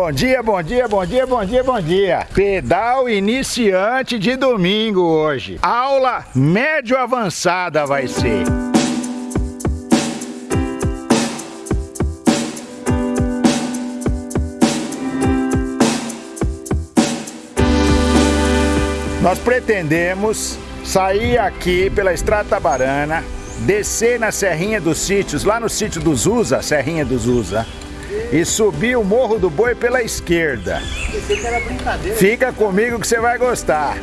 Bom dia, bom dia, bom dia, bom dia, bom dia. Pedal iniciante de domingo hoje. Aula médio avançada vai ser. Nós pretendemos sair aqui pela Estrada Tabarana, descer na Serrinha dos Sítios, lá no sítio dos Usa, Serrinha dos Usa, e subir o Morro do Boi pela esquerda. Fica comigo que você vai gostar.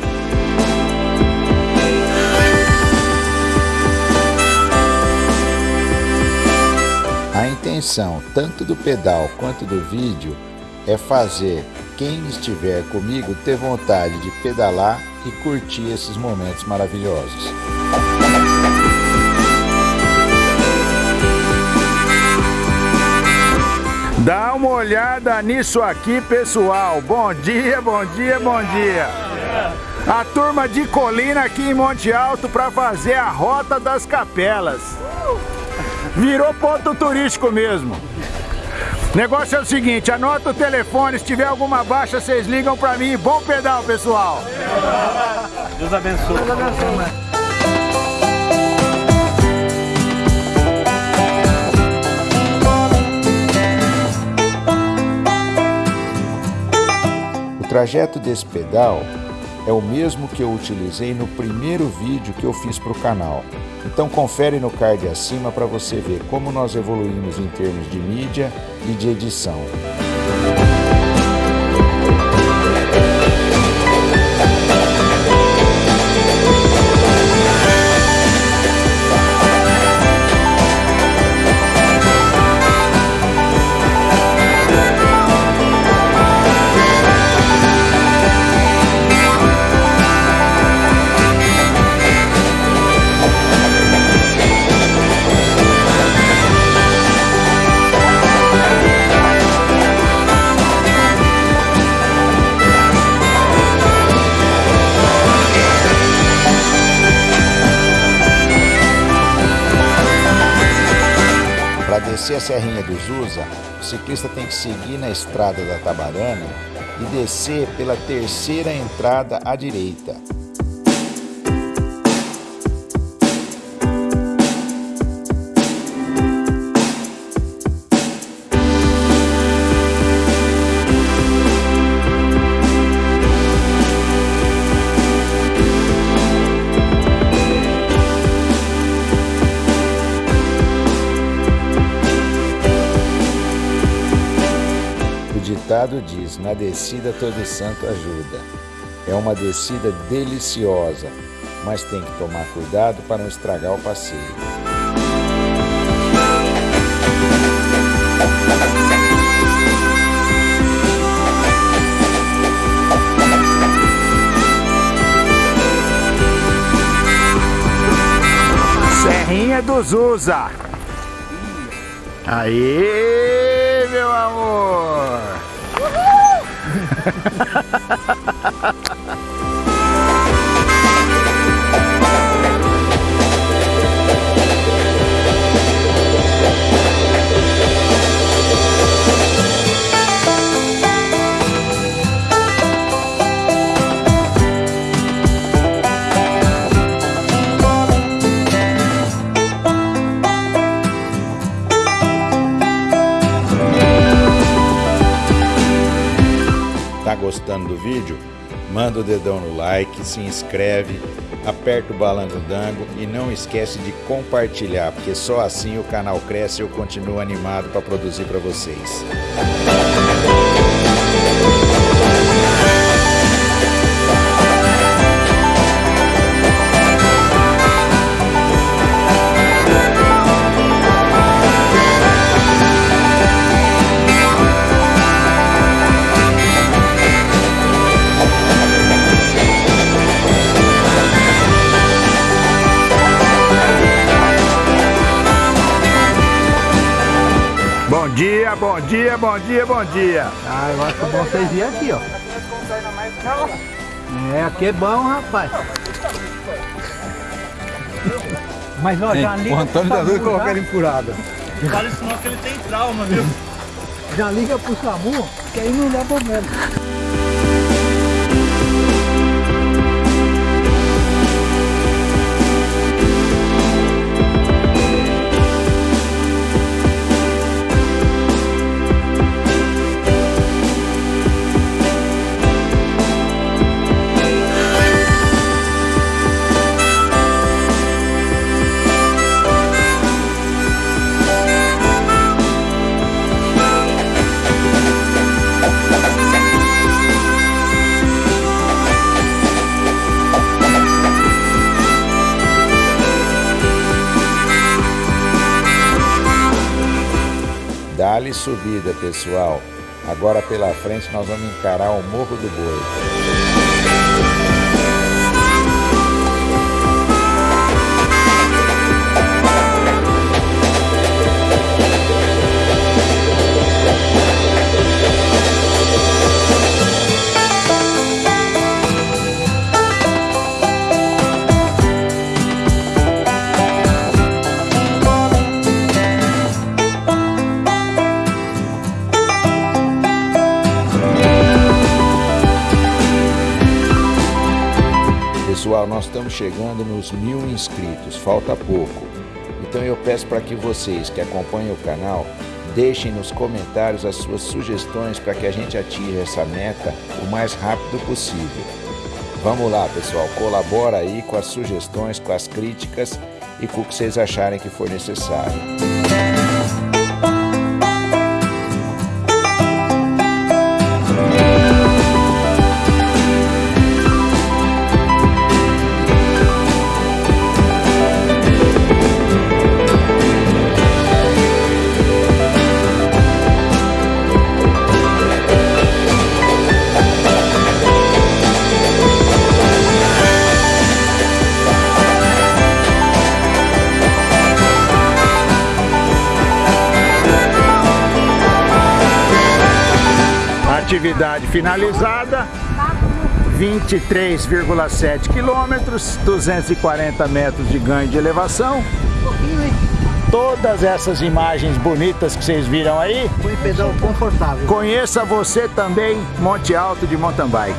A intenção, tanto do pedal quanto do vídeo, é fazer quem estiver comigo ter vontade de pedalar e curtir esses momentos maravilhosos. Dá uma olhada nisso aqui, pessoal. Bom dia, bom dia, bom dia. A turma de Colina aqui em Monte Alto para fazer a Rota das Capelas. Virou ponto turístico mesmo. Negócio é o seguinte, anota o telefone, se tiver alguma baixa, vocês ligam para mim. Bom pedal, pessoal. Deus abençoe. Deus abençoe. Trajeto desse pedal é o mesmo que eu utilizei no primeiro vídeo que eu fiz para o canal. Então confere no card acima para você ver como nós evoluímos em termos de mídia e de edição. Descer a Serrinha dos Usa, o ciclista tem que seguir na estrada da Tabarana e descer pela terceira entrada à direita. Ditado diz: na descida todo santo ajuda. É uma descida deliciosa, mas tem que tomar cuidado para não estragar o passeio. Serrinha dos Usa. Aí, ハハハハ! Gostando do vídeo, manda o dedão no like, se inscreve, aperta o balango-dango e não esquece de compartilhar, porque só assim o canal cresce e eu continuo animado para produzir para vocês. Dia, bom dia, bom dia, bom dia. Ah, eu acho bom vocês virem aqui, ó. É, aqui é bom, rapaz. Mas ó, já ali. O Antônio tá doido colocar ele em furada. Fala isso não que ele tem trauma, viu? Já liga pro SAMU, que aí não dá problema. Dá-lhe subida, pessoal. Agora pela frente nós vamos encarar o Morro do Boi. Nós estamos chegando nos mil inscritos, falta pouco. Então eu peço para que vocês que acompanham o canal deixem nos comentários as suas sugestões para que a gente atinja essa meta o mais rápido possível. Vamos lá, pessoal, colabora aí com as sugestões, com as críticas e com o que vocês acharem que for necessário. Atividade finalizada, 23,7 quilômetros, 240 metros de ganho de elevação. Todas essas imagens bonitas que vocês viram aí, Foi pedal confortável. conheça você também Monte Alto de Mountain Bike.